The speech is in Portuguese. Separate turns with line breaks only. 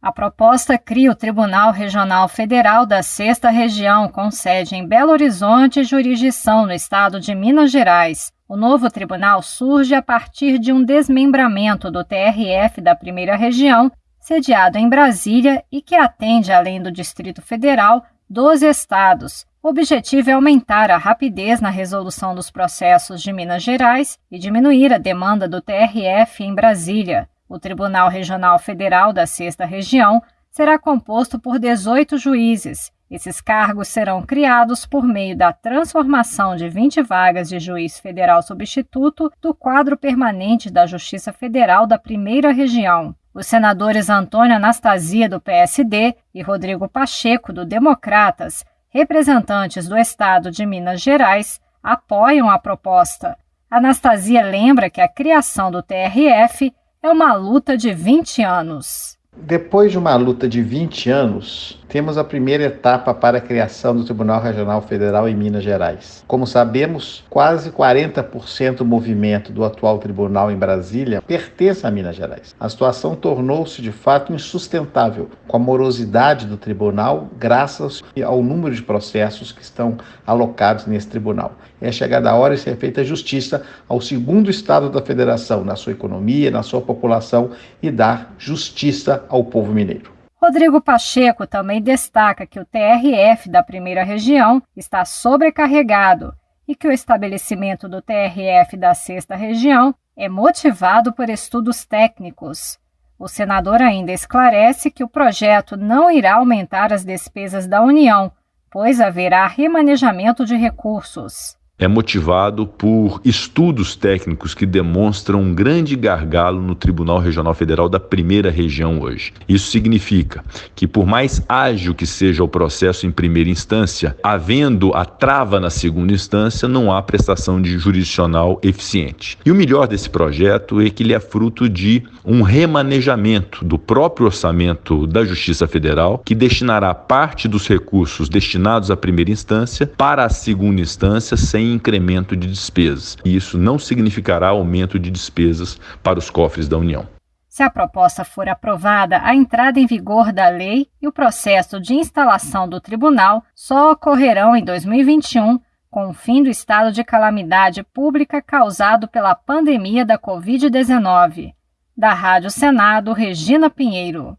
A proposta cria o Tribunal Regional Federal da Sexta Região, com sede em Belo Horizonte e jurisdição no estado de Minas Gerais. O novo tribunal surge a partir de um desmembramento do TRF da Primeira Região, sediado em Brasília e que atende, além do Distrito Federal, 12 estados. O objetivo é aumentar a rapidez na resolução dos processos de Minas Gerais e diminuir a demanda do TRF em Brasília. O Tribunal Regional Federal da Sexta Região será composto por 18 juízes. Esses cargos serão criados por meio da transformação de 20 vagas de juiz federal substituto do quadro permanente da Justiça Federal da Primeira Região. Os senadores Antônio Anastasia, do PSD, e Rodrigo Pacheco, do Democratas, representantes do Estado de Minas Gerais, apoiam a proposta. Anastasia lembra que a criação do TRF é uma luta de 20 anos.
Depois de uma luta de 20 anos, temos a primeira etapa para a criação do Tribunal Regional Federal em Minas Gerais. Como sabemos, quase 40% do movimento do atual tribunal em Brasília pertence a Minas Gerais. A situação tornou-se de fato insustentável com a morosidade do tribunal, graças ao número de processos que estão alocados nesse tribunal. É chegada a hora de ser feita justiça ao segundo estado da federação, na sua economia, na sua população e dar justiça ao povo mineiro.
Rodrigo Pacheco também destaca que o TRF da primeira região está sobrecarregado e que o estabelecimento do TRF da sexta região é motivado por estudos técnicos. O senador ainda esclarece que o projeto não irá aumentar as despesas da União, pois haverá remanejamento de recursos
é motivado por estudos técnicos que demonstram um grande gargalo no Tribunal Regional Federal da primeira região hoje. Isso significa que, por mais ágil que seja o processo em primeira instância, havendo a trava na segunda instância, não há prestação de jurisdicional eficiente. E o melhor desse projeto é que ele é fruto de um remanejamento do próprio orçamento da Justiça Federal, que destinará parte dos recursos destinados à primeira instância para a segunda instância sem incremento de despesas. E isso não significará aumento de despesas para os cofres da União.
Se a proposta for aprovada, a entrada em vigor da lei e o processo de instalação do tribunal só ocorrerão em 2021, com o fim do estado de calamidade pública causado pela pandemia da Covid-19. Da Rádio Senado, Regina Pinheiro.